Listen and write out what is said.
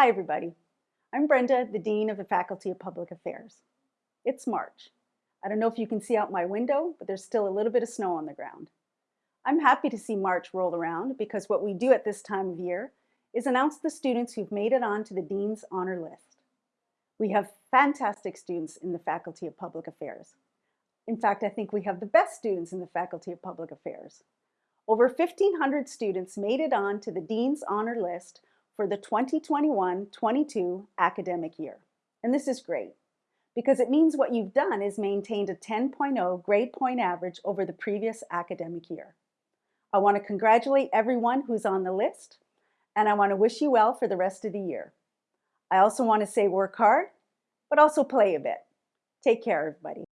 Hi everybody. I'm Brenda, the Dean of the Faculty of Public Affairs. It's March. I don't know if you can see out my window, but there's still a little bit of snow on the ground. I'm happy to see March roll around because what we do at this time of year is announce the students who've made it on to the Dean's Honor List. We have fantastic students in the Faculty of Public Affairs. In fact, I think we have the best students in the Faculty of Public Affairs. Over 1,500 students made it on to the Dean's Honor List for the 2021-22 academic year. And this is great because it means what you've done is maintained a 10.0 grade point average over the previous academic year. I want to congratulate everyone who's on the list and I want to wish you well for the rest of the year. I also want to say work hard, but also play a bit. Take care, everybody.